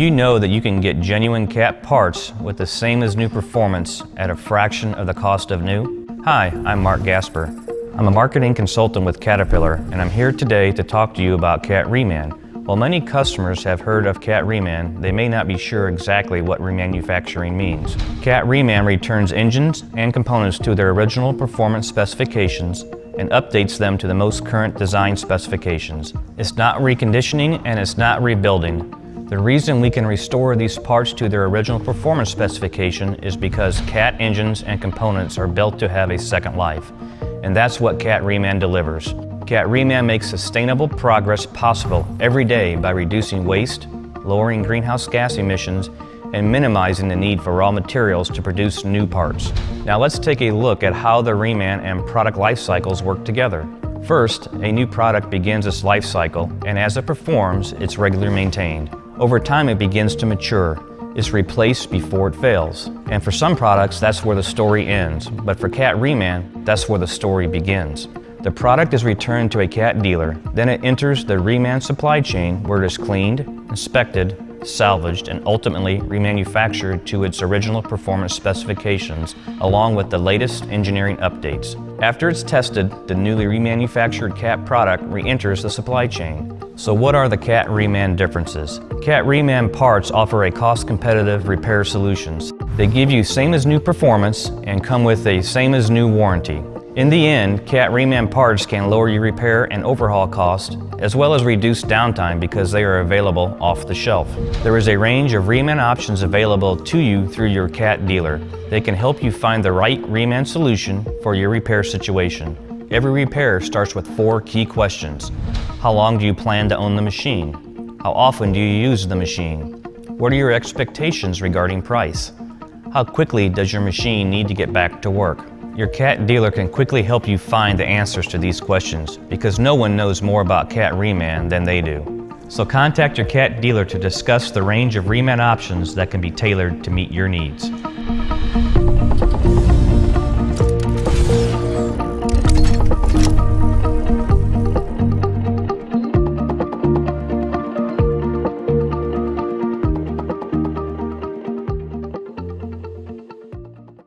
you know that you can get genuine cat parts with the same as new performance at a fraction of the cost of new? Hi, I'm Mark Gasper. I'm a marketing consultant with Caterpillar and I'm here today to talk to you about Cat Reman. While many customers have heard of Cat Reman, they may not be sure exactly what remanufacturing means. Cat Reman returns engines and components to their original performance specifications and updates them to the most current design specifications. It's not reconditioning and it's not rebuilding. The reason we can restore these parts to their original performance specification is because CAT engines and components are built to have a second life. And that's what CAT Reman delivers. CAT Reman makes sustainable progress possible every day by reducing waste, lowering greenhouse gas emissions, and minimizing the need for raw materials to produce new parts. Now let's take a look at how the Reman and product life cycles work together. First, a new product begins its life cycle, and as it performs, it's regularly maintained. Over time it begins to mature. It's replaced before it fails. And for some products, that's where the story ends. But for Cat Reman, that's where the story begins. The product is returned to a cat dealer. Then it enters the Reman supply chain where it is cleaned, inspected, salvaged, and ultimately remanufactured to its original performance specifications, along with the latest engineering updates. After it's tested, the newly remanufactured CAT product re-enters the supply chain. So what are the CAT Reman differences? CAT Reman parts offer a cost-competitive repair solutions. They give you same as new performance and come with a same as new warranty. In the end, CAT Reman parts can lower your repair and overhaul cost, as well as reduce downtime because they are available off the shelf. There is a range of Reman options available to you through your CAT dealer. They can help you find the right Reman solution for your repair situation. Every repair starts with four key questions. How long do you plan to own the machine? How often do you use the machine? What are your expectations regarding price? How quickly does your machine need to get back to work? Your cat dealer can quickly help you find the answers to these questions because no one knows more about cat reman than they do. So contact your cat dealer to discuss the range of reman options that can be tailored to meet your needs.